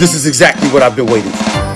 This is exactly what I've been waiting for.